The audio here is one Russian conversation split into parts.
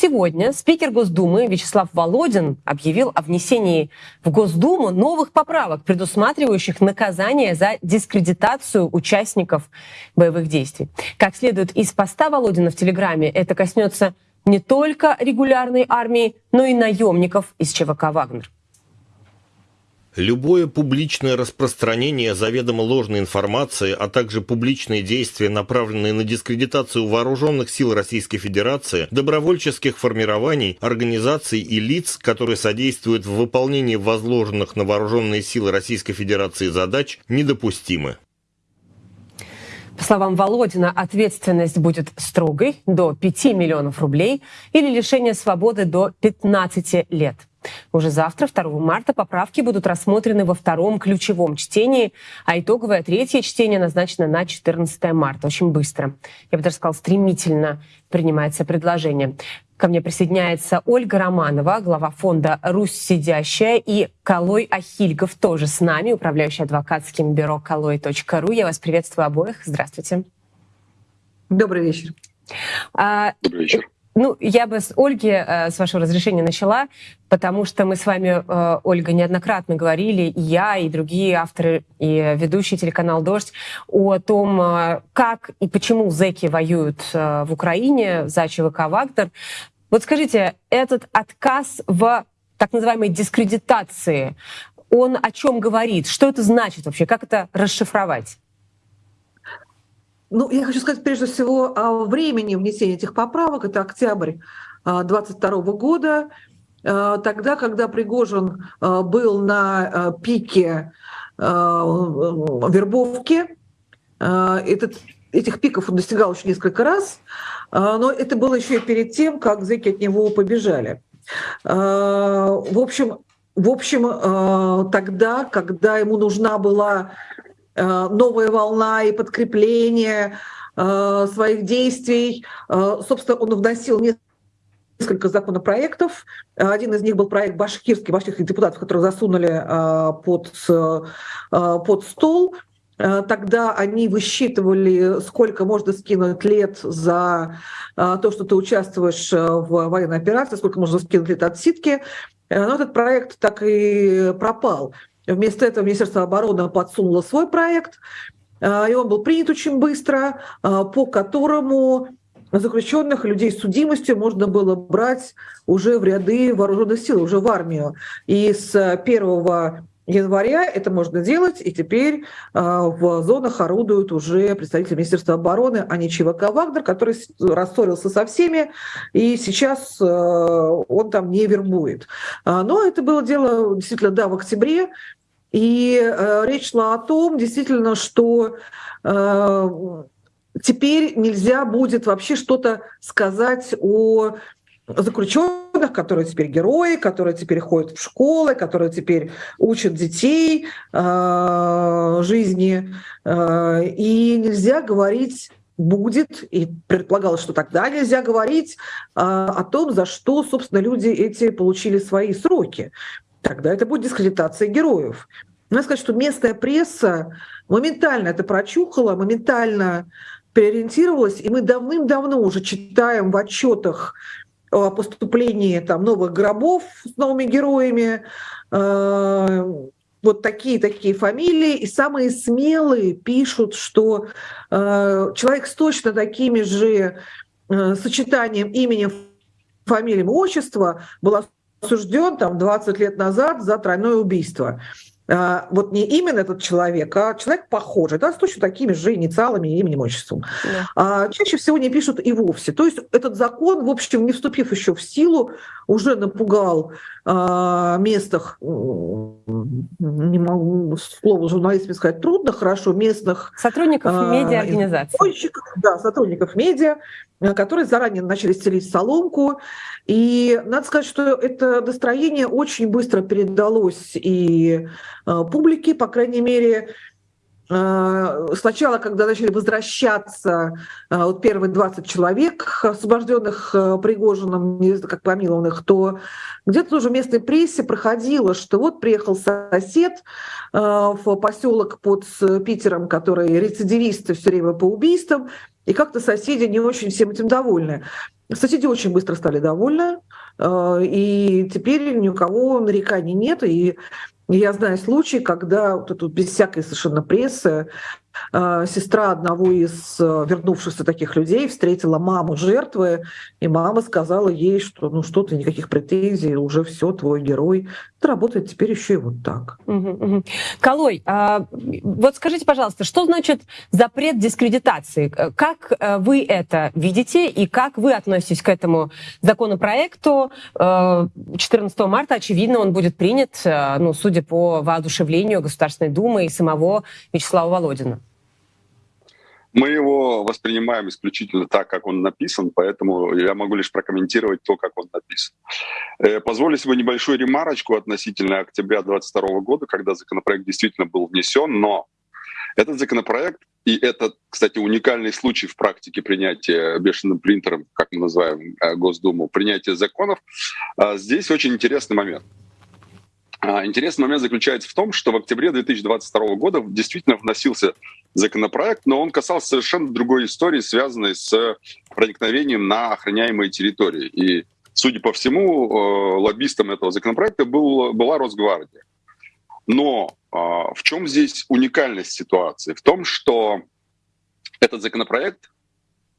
сегодня спикер Госдумы Вячеслав Володин объявил о внесении в Госдуму новых поправок, предусматривающих наказание за дискредитацию участников боевых действий. Как следует из поста Володина в Телеграме, это коснется не только регулярной армии, но и наемников из ЧВК «Вагнер». Любое публичное распространение заведомо ложной информации, а также публичные действия, направленные на дискредитацию вооруженных сил Российской Федерации, добровольческих формирований, организаций и лиц, которые содействуют в выполнении возложенных на вооруженные силы Российской Федерации задач, недопустимы. По словам Володина, ответственность будет строгой до 5 миллионов рублей или лишение свободы до 15 лет. Уже завтра, 2 марта, поправки будут рассмотрены во втором ключевом чтении, а итоговое третье чтение назначено на 14 марта. Очень быстро. Я бы даже сказала, стремительно принимается предложение. Ко мне присоединяется Ольга Романова, глава фонда «Русь сидящая», и Калой Ахильгов тоже с нами, управляющий адвокатским бюро «Калой.ру». Я вас приветствую обоих. Здравствуйте. Добрый вечер. А, Добрый вечер. Ну, я бы с Ольги, э, с вашего разрешения, начала, потому что мы с вами, э, Ольга, неоднократно говорили, и я, и другие авторы, и ведущие телеканал «Дождь», о том, э, как и почему зэки воюют в Украине за ЧВК «Вагнер». Вот скажите, этот отказ в так называемой дискредитации, он о чем говорит? Что это значит вообще? Как это расшифровать? Ну, я хочу сказать прежде всего о времени внесения этих поправок. Это октябрь 2022 а, года, а, тогда, когда Пригожин а, был на пике вербовки. Этот, этих пиков он достигал еще несколько раз, но это было еще и перед тем, как зэки от него побежали. В общем, в общем, тогда, когда ему нужна была новая волна и подкрепление э, своих действий. Э, собственно, он вносил несколько законопроектов. Один из них был проект башкирский, башкирских депутатов, которые засунули под, под стол. Тогда они высчитывали, сколько можно скинуть лет за то, что ты участвуешь в военной операции, сколько можно скинуть лет отсидки. Но этот проект так и пропал. Вместо этого Министерство обороны подсунуло свой проект, а, и он был принят очень быстро, а, по которому заключенных людей с судимостью можно было брать уже в ряды вооруженных сил, уже в армию. И с 1 января это можно делать, и теперь э, в зонах орудуют уже представители Министерства обороны, а не ЧВК «Вагнер», который рассорился со всеми, и сейчас э, он там не вербует. Но это было дело действительно, да, в октябре, и э, речь шла о том, действительно, что э, теперь нельзя будет вообще что-то сказать о заключенных, которые теперь герои, которые теперь ходят в школы, которые теперь учат детей э, жизни. Э, и нельзя говорить будет, и предполагалось, что тогда нельзя говорить э, о том, за что, собственно, люди эти получили свои сроки тогда это будет дискредитация героев. Надо сказать, что местная пресса моментально это прочухала, моментально переориентировалась, и мы давным-давно уже читаем в отчетах о поступлении там, новых гробов с новыми героями, э, вот такие-такие фамилии, и самые смелые пишут, что э, человек с точно такими же э, сочетанием имени, фамилием, отчества был осужден там 20 лет назад за тройное убийство. А, вот не именно этот человек, а человек похожий, да, с точно такими же инициалами, именем, отчеством. Да. А, чаще всего не пишут и вовсе. То есть этот закон, в общем, не вступив еще в силу, уже напугал а, местных, не могу слово журналистами сказать трудно, хорошо, местных... Сотрудников медиа-организаций. Да, сотрудников медиа, которые заранее начали стелить соломку. И надо сказать, что это настроение очень быстро передалось и Э, публики, по крайней мере, э, Сначала, когда начали возвращаться э, вот первые 20 человек, освобожденных Пригожиным, как помилованных, то где-то тоже в местной прессе проходило, что вот приехал сосед в поселок под Питером, который рецидивисты все время по убийствам, и как-то соседи не очень всем этим довольны. Соседи очень быстро стали довольны, э, и теперь ни у кого нареканий нет. И я знаю случаи, когда вот эту, без всякой совершенно прессы сестра одного из э, вернувшихся таких людей встретила маму жертвы, и мама сказала ей, что ну что ты, никаких претензий, уже все, твой герой. Это работает теперь еще и вот так. Угу. Колой, а, вот скажите, пожалуйста, что значит запрет дискредитации? Как э, вы это видите и как вы относитесь к этому законопроекту? 14 э, марта, очевидно, он будет принят, ну, судя по воодушевлению Государственной Думы и самого Вячеслава Володина. Мы его воспринимаем исключительно так, как он написан, поэтому я могу лишь прокомментировать то, как он написан. Э, позволю себе небольшую ремарочку относительно октября 2022 года, когда законопроект действительно был внесен, но этот законопроект, и это, кстати, уникальный случай в практике принятия бешеным принтером, как мы называем э, Госдуму, принятия законов, а здесь очень интересный момент. А, интересный момент заключается в том, что в октябре 2022 года действительно вносился законопроект, но он касался совершенно другой истории, связанной с проникновением на охраняемые территории. И, судя по всему, э, лоббистом этого законопроекта был, была Росгвардия. Но а, в чем здесь уникальность ситуации? В том, что этот законопроект,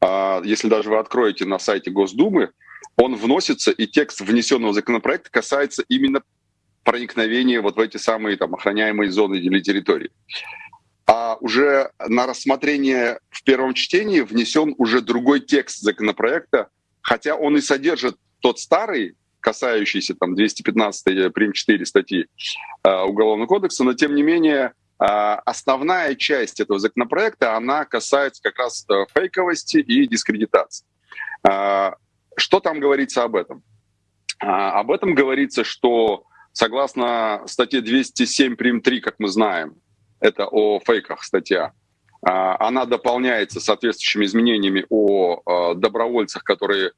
а, если даже вы откроете на сайте Госдумы, он вносится, и текст внесенного законопроекта касается именно проникновения вот в эти самые там, охраняемые зоны или территории а уже на рассмотрение в первом чтении внесен уже другой текст законопроекта, хотя он и содержит тот старый, касающийся там 215 прим 4 статьи э, Уголовного кодекса, но тем не менее э, основная часть этого законопроекта, она касается как раз э, фейковости и дискредитации. Э, что там говорится об этом? Э, об этом говорится, что согласно статье 207 прим 3, как мы знаем, это о фейках статья, а, она дополняется соответствующими изменениями о а, добровольцах, которые,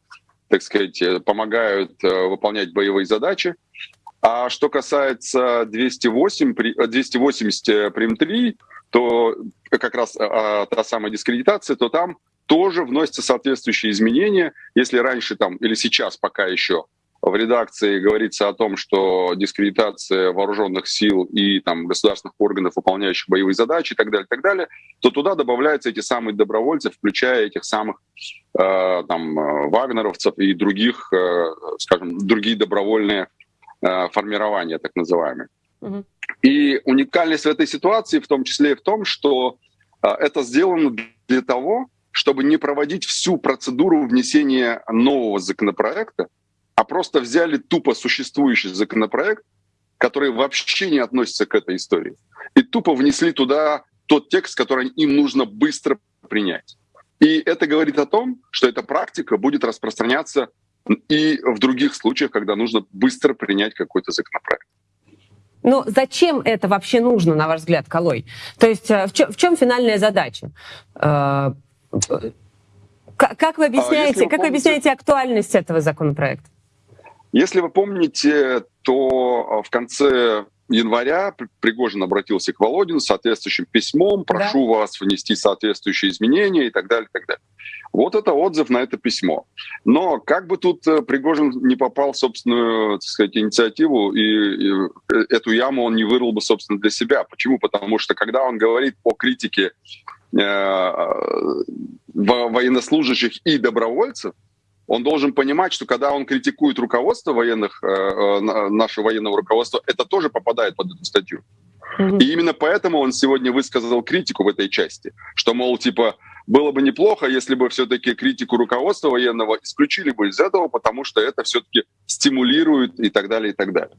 так сказать, помогают э, выполнять боевые задачи. А что касается 208, 280 прим 3, то как раз а, та самая дискредитация, то там тоже вносятся соответствующие изменения. Если раньше там или сейчас пока еще в редакции говорится о том, что дискредитация вооруженных сил и там, государственных органов, выполняющих боевые задачи и так далее, и так далее, то туда добавляются эти самые добровольцы, включая этих самых э, там, э, вагнеровцев и других, э, скажем, другие добровольные э, формирования, так называемые. Угу. И уникальность в этой ситуации в том числе и в том, что э, это сделано для того, чтобы не проводить всю процедуру внесения нового законопроекта, а просто взяли тупо существующий законопроект, который вообще не относится к этой истории, и тупо внесли туда тот текст, который им нужно быстро принять. И это говорит о том, что эта практика будет распространяться и в других случаях, когда нужно быстро принять какой-то законопроект. Но зачем это вообще нужно, на ваш взгляд, Колой? То есть э, в чем, в чем финальная задача? Э, как вы а, объясняете, вы как вы объясняете актуальность этого законопроекта? Если вы помните, то а, в конце января Пригожин обратился к Володину с соответствующим письмом, прошу да. вас внести соответствующие изменения и так далее, и так далее. Вот это отзыв на это письмо. Но как бы тут э, Пригожин не попал в собственную, так сказать, инициативу, и, и эту яму он не вырыл бы, собственно, для себя. Почему? Потому что когда он говорит о критике э, военнослужащих и добровольцев, он должен понимать, что когда он критикует руководство военных, э, э, наше военного руководства, это тоже попадает под эту статью. И именно поэтому он сегодня высказал критику в этой части, что, мол, типа, было бы неплохо, если бы все-таки критику руководства военного исключили бы из этого, потому что это все-таки стимулирует и так далее, и так далее.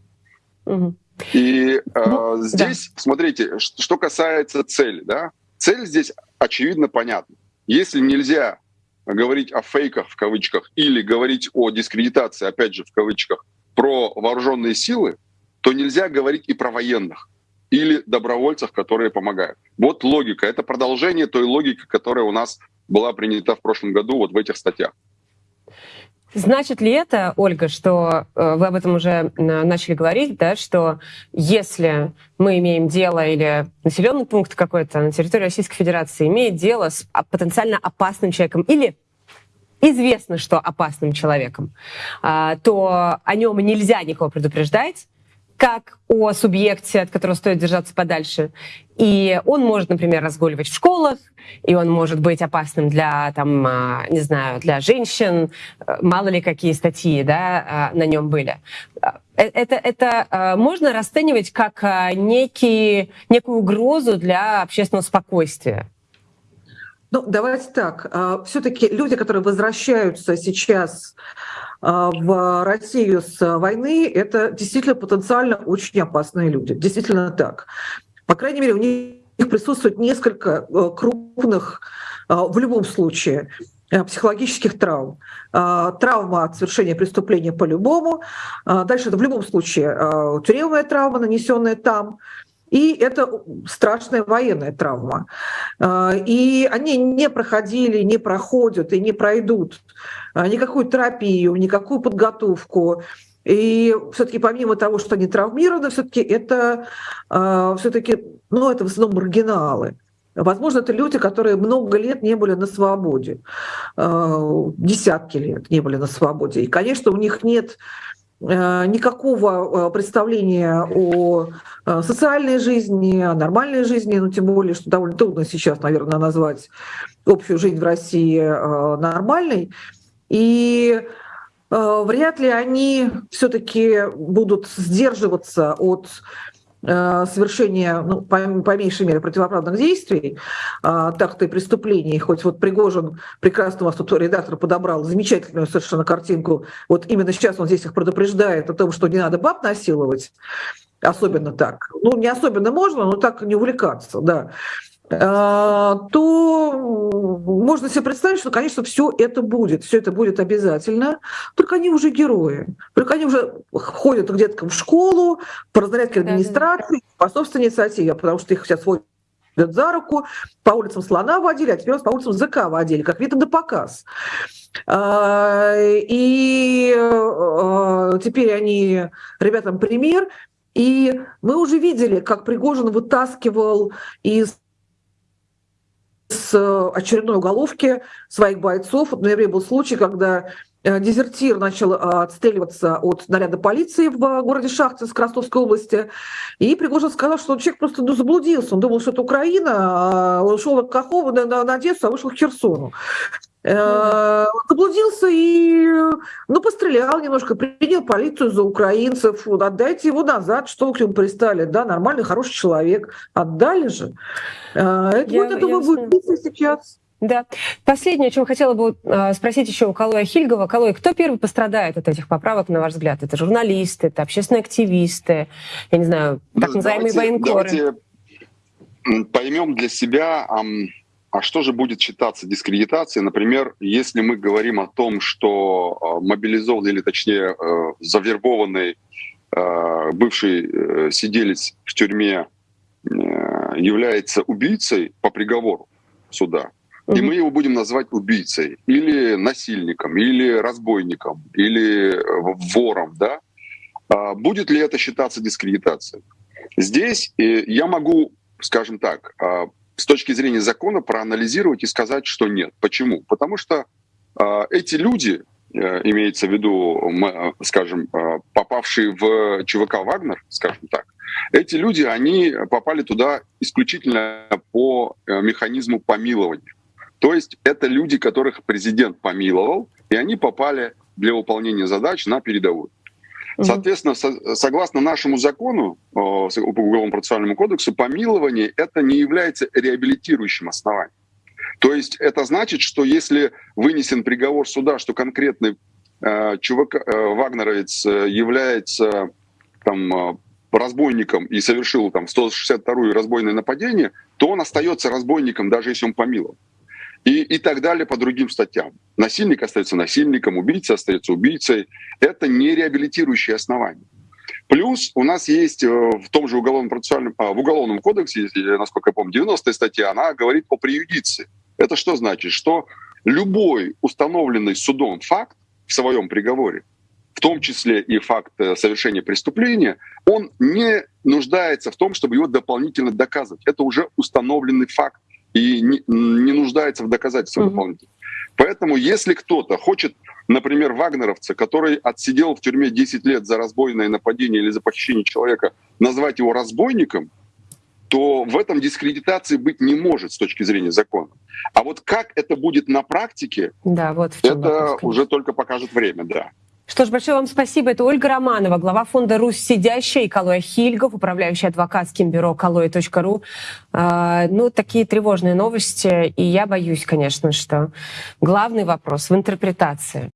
Угу. И э, ну, здесь, да. смотрите, что касается цели, да, цель здесь очевидно понятна. Если нельзя говорить о фейках в кавычках или говорить о дискредитации, опять же в кавычках, про вооруженные силы, то нельзя говорить и про военных или добровольцев, которые помогают. Вот логика. Это продолжение той логики, которая у нас была принята в прошлом году вот в этих статьях. Значит ли это, Ольга, что э, вы об этом уже э, начали говорить, да, что если мы имеем дело или населенный пункт какой-то на территории Российской Федерации имеет дело с потенциально опасным человеком или известно, что опасным человеком, а, то о нем нельзя никого предупреждать, как о субъекте, от которого стоит держаться подальше. И он может, например, разгуливать в школах, и он может быть опасным для, там, а, не знаю, для женщин. Мало ли какие статьи да, а, на нем были. Э, это, это можно расценивать как некий, некую угрозу для общественного спокойствия? Ну, давайте так. Все-таки люди, которые возвращаются сейчас а, в Россию с войны, это действительно потенциально очень опасные люди. Действительно так. По крайней мере, у них присутствует несколько э, крупных, а, в любом случае, э, психологических травм. А, травма от совершения преступления по-любому. Дальше это в любом случае тюремная травма, нанесенная там. И это страшная военная травма. А, и они не проходили, не проходят и не пройдут а, никакую терапию, никакую подготовку. И все-таки помимо того, что они травмированы, все-таки это а, все-таки, ну, это в основном маргиналы. Возможно, это люди, которые много лет не были на свободе, десятки лет не были на свободе. И, конечно, у них нет никакого э, представления о э, социальной жизни, о нормальной жизни, ну тем более, что довольно трудно сейчас, наверное, назвать общую жизнь в России нормальной. И вряд ли они все-таки будут сдерживаться от Э, совершения, ну, по, по меньшей мере, противоправных действий, а, так-то и преступлений. Хоть вот Пригожин, прекрасно у вас тут редактор подобрал замечательную совершенно картинку. Вот именно сейчас он здесь их предупреждает о том, что не надо баб насиловать, особенно так. Ну, не особенно можно, но так не увлекаться, да. А, то можно себе представить, что, конечно, все это будет, все это будет обязательно, только они уже герои, только они уже ходят где-то в школу, по разнарядке администрации, по собственной инициативе, потому что их сейчас водят за руку, по улицам слона водили, а теперь по улицам ЗК водили, как видно на показ. А, и а, теперь они ребятам пример, и мы уже видели, как Пригожин вытаскивал из с э, очередной уголовки своих бойцов. В ноябре был случай, когда э, дезертир начал э, отстреливаться от наряда полиции в городе Шахтинск Ростовской области. И Пригожин сказал, что человек просто ну, заблудился. Он думал, что это Украина, а он шел к Кахову на, на, на Одессу, а вышел к Херсону. Э, заблудился и ну, пострелял немножко, принял полицию за украинцев. Отдайте его назад, что вы к нему пристали. Да, нормальный, хороший человек. Отдали же. Э, это, я, вот, я думаю, будет сейчас. Да. Последнее, о чем хотела бы э, спросить еще у Калоя Хильгова. Калой, кто первый пострадает от этих поправок, на ваш взгляд? Это журналисты, это общественные активисты, я не знаю, так ну, называемые давайте, военкоры? Давайте поймем для себя, а что же будет считаться дискредитацией? Например, если мы говорим о том, что а, мобилизованный или точнее э, завербованный э, бывший э, сиделец в тюрьме является убийцей по приговору суда, и мы его будем называть убийцей или насильником, или разбойником, или вором, да? А будет ли это считаться дискредитацией? Здесь я могу, скажем так, а, с точки зрения закона проанализировать и сказать, что нет. Почему? Потому что э, эти люди, э, имеется в виду, э, скажем, э, попавшие в ЧВК «Вагнер», скажем так, эти люди, они попали туда исключительно по э, механизму помилования. То есть это люди, которых президент помиловал, и они попали для выполнения задач на передовую. Соответственно, со, согласно нашему закону, э, Уголовному процессуальному кодексу, помилование это не является реабилитирующим основанием. То есть это значит, что если вынесен приговор суда, что конкретный э, чувак, э, вагнеровец э, является там, э, разбойником и совершил там 162-е разбойное нападение, то он остается разбойником, даже если он помилован и, и так далее по другим статьям. Насильник остается насильником, убийца остается убийцей. Это не реабилитирующее основание. Плюс у нас есть э, в том же уголовном процессуальном, а, в уголовном кодексе, насколько я помню, 90 статья, она говорит о преюдиции. Это что значит? Что любой установленный судом факт в своем приговоре, в том числе и факт э, совершения преступления, он не нуждается в том, чтобы его дополнительно доказывать. Это уже установленный факт и не, не нуждается в доказательствах mm-hmm. дополнительных. Поэтому если кто-то хочет, например, вагнеровца, который отсидел в тюрьме 10 лет за разбойное нападение или за похищение человека, назвать его разбойником, то в этом дискредитации быть не может с точки зрения закона. А вот как это будет на практике, Да, вот это вопрос, конечно. уже только покажет время, да. Что ж, большое вам спасибо. Это Ольга Романова, глава фонда «Русь сидящая» и Калоя Хильгов, управляющий адвокатским бюро «Калоя.ру». А, ну, такие тревожные новости. И я боюсь, конечно, что главный вопрос в интерпретации.